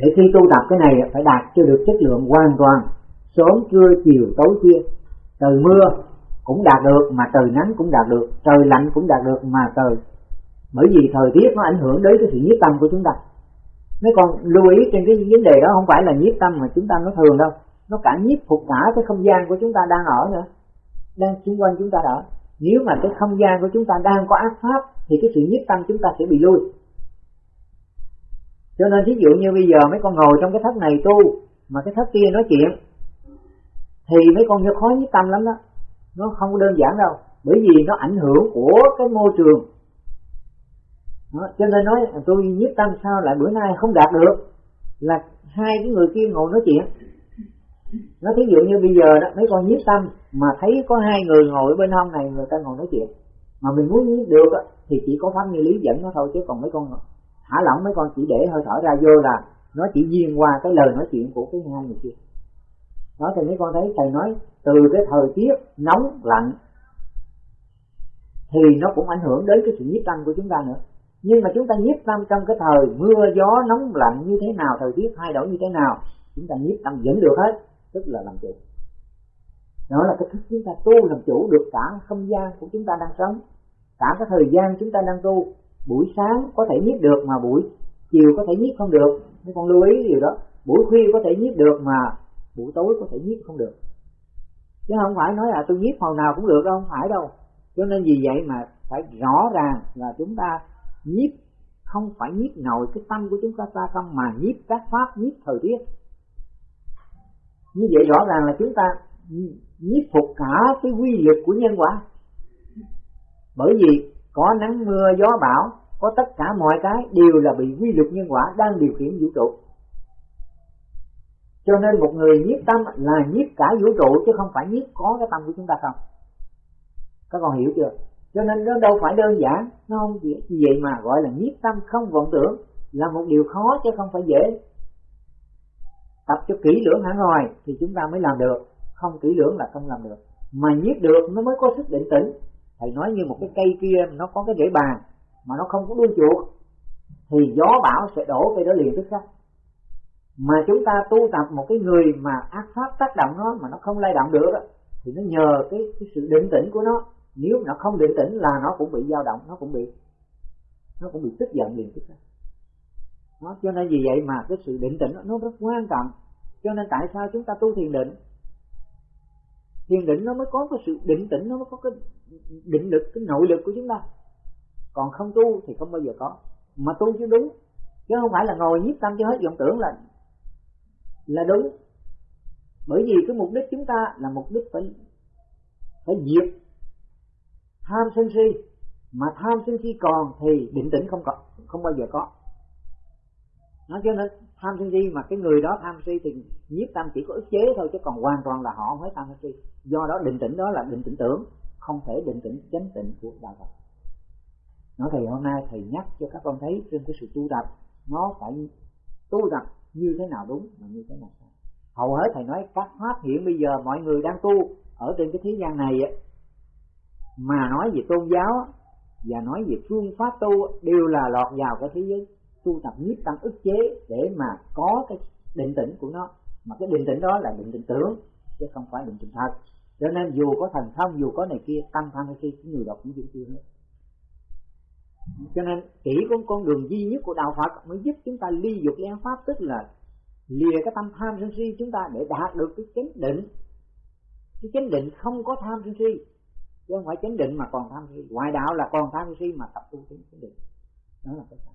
để khi tu tập cái này phải đạt cho được chất lượng hoàn toàn, sớm trưa chiều tối khuya trời mưa cũng đạt được mà trời nắng cũng đạt được, trời lạnh cũng đạt được mà trời. Bởi vì thời tiết nó ảnh hưởng đến cái sự nhiếp tâm của chúng ta. Mấy con lưu ý trên cái vấn đề đó không phải là nhiếp tâm mà chúng ta nó thường đâu. Nó cả nhiếp phục cả cái không gian của chúng ta đang ở nữa. Đang xung quanh chúng ta đó. nếu mà cái không gian của chúng ta đang có ác pháp thì cái sự nhiếp tâm chúng ta sẽ bị lui cho nên thí dụ như bây giờ mấy con ngồi trong cái thất này tu mà cái thất kia nói chuyện thì mấy con như khó với tâm lắm đó. Nó không có đơn giản đâu bởi vì nó ảnh hưởng của cái môi trường. Đó, cho nên nói tôi nhiếp tâm sao lại bữa nay không đạt được là hai cái người kia ngồi nói chuyện. Nó thí dụ như bây giờ đó mấy con nhiếp tâm mà thấy có hai người ngồi bên hông này người ta ngồi nói chuyện. Mà mình muốn nhiếp được đó, thì chỉ có pháp như lý dẫn nó thôi chứ còn mấy con thả lỏng mấy con chỉ để hơi thở ra vô là nó chỉ duyên qua cái lời nói chuyện của cái hai người kia. Đó, thì mấy con thấy thầy nói, từ cái thời tiết nóng, lạnh, thì nó cũng ảnh hưởng đến cái sự nhiếp tâm của chúng ta nữa. Nhưng mà chúng ta nhiếp tâm trong cái thời mưa, gió, nóng, lạnh như thế nào, thời tiết thay đổi như thế nào, chúng ta nhiếp tâm vẫn được hết, tức là làm chủ. Đó là cái thức chúng ta tu làm chủ được cả không gian của chúng ta đang sống, cả cái thời gian chúng ta đang tu buổi sáng có thể nhiếp được mà buổi chiều có thể nhiếp không được. Mấy con lưu ý điều đó. Buổi khuya có thể nhiếp được mà buổi tối có thể nhiếp không được. Chứ không phải nói là tôi nhiếp hồi nào cũng được đâu, không phải đâu. Cho nên vì vậy mà phải rõ ràng là chúng ta nhiếp không phải nhiếp nội cái tâm của chúng ta ta không, mà nhiếp các pháp nhiếp thời tiết. Như vậy rõ ràng là chúng ta nhiếp phục cả cái quy luật của nhân quả. Bởi vì có nắng mưa, gió bão, có tất cả mọi cái đều là bị quy luật nhân quả đang điều khiển vũ trụ. Cho nên một người nhiếp tâm là nhiếp cả vũ trụ chứ không phải nhiếp có cái tâm của chúng ta không? Các con hiểu chưa? Cho nên nó đâu phải đơn giản, nó không chỉ vậy mà gọi là nhiếp tâm không vọng tưởng là một điều khó chứ không phải dễ. Tập cho kỹ lưỡng hẳn rồi thì chúng ta mới làm được, không kỹ lưỡng là không làm được. Mà nhiếp được nó mới có sức định tĩnh thầy nói như một cái cây kia nó có cái rễ bàn mà nó không có đuôi chuột thì gió bão sẽ đổ cây đó liền tức khắc. Mà chúng ta tu tập một cái người mà ác pháp tác động nó mà nó không lay động được thì nó nhờ cái, cái sự định tĩnh của nó. Nếu nó không định tĩnh là nó cũng bị dao động nó cũng bị nó cũng bị tức giận liền tức khắc. Nó cho nên vì vậy mà cái sự định tĩnh nó rất quan trọng. Cho nên tại sao chúng ta tu thiền định? Thiền định nó mới có cái sự định tĩnh nó mới có cái định lực, cái nội lực của chúng ta. Còn không tu thì không bao giờ có. Mà tu chứ đúng, chứ không phải là ngồi nhiếp tâm cho hết vọng tưởng là là đúng. Bởi vì cái mục đích chúng ta là mục đích phải phải diệt tham sân si. Mà tham sân si còn thì định tĩnh không có, không bao giờ có. Nó cho nên, tham sân si mà cái người đó tham si thì nhiếp tâm chỉ có ức chế thôi, chứ còn hoàn toàn là họ không phải tham sân si. Do đó định tĩnh đó là định tĩnh tưởng không thể định tĩnh chánh tịnh của đạo Phật. Nói thì hôm nay thầy nhắc cho các con thấy trên cái sự tu tập, nó phải tu tập như thế nào đúng và như thế nào sai. Hầu hết thầy nói, các pháp hiện bây giờ mọi người đang tu ở trên cái thế gian này mà nói về tôn giáo và nói về phương pháp tu đều là lọt vào cái thế giới. Tu tập nhiếp tâm ức chế để mà có cái định tĩnh của nó. Mà cái định tĩnh đó là định tĩnh tưởng, chứ không phải định tĩnh thật cho nên dù có thành thông dù có này kia tâm tham hay khi người đọc cũng vẫn chưa hết cho nên chỉ có con đường duy nhất của đạo Phật mới giúp chúng ta ly dục ly pháp tức là lìa cái tâm tham sân si chúng ta để đạt được cái chánh định. Cái chánh định không có tham sân si chứ không phải chánh định mà còn tham si. Ngoại đạo là còn tham si mà tập tu chánh định. Đó là cái sao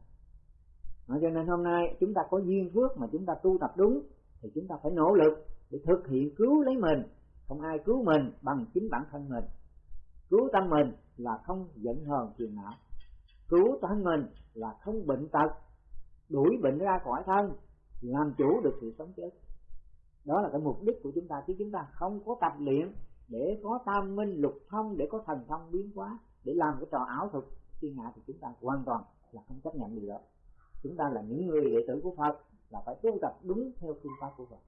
đó, cho nên hôm nay chúng ta có duyên phước mà chúng ta tu tập đúng thì chúng ta phải nỗ lực để thực hiện cứu lấy mình không ai cứu mình bằng chính bản thân mình. Cứu tâm mình là không giận hờn phiền não. Cứu thân mình là không bệnh tật. Đuổi bệnh ra khỏi thân, làm chủ được sự sống chết. Đó là cái mục đích của chúng ta, chứ chúng ta không có tập luyện để có tam minh lục thông, để có thần thông biến hóa, để làm cái trò ảo thuật. Thiên hạ thì chúng ta hoàn toàn là không chấp nhận điều đó. Chúng ta là những người đệ tử của Phật, là phải tu tập đúng theo phương pháp của Phật.